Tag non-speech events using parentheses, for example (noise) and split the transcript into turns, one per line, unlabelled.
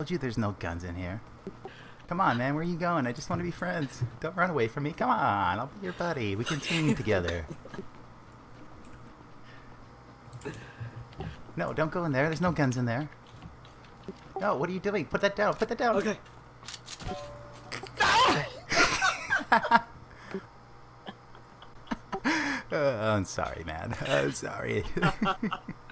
I told you there's no guns in here. Come on, man. Where are you going? I just want to be friends. Don't run away from me. Come on. I'll be your buddy. We can team together. No, don't go in there. There's no guns in there. No, what are you doing? Put that down. Put that down.
Okay.
Uh, (laughs) I'm sorry, man. I'm sorry. (laughs)